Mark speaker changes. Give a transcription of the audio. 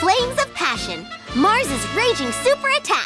Speaker 1: Flames of Passion, Mars's raging super attack.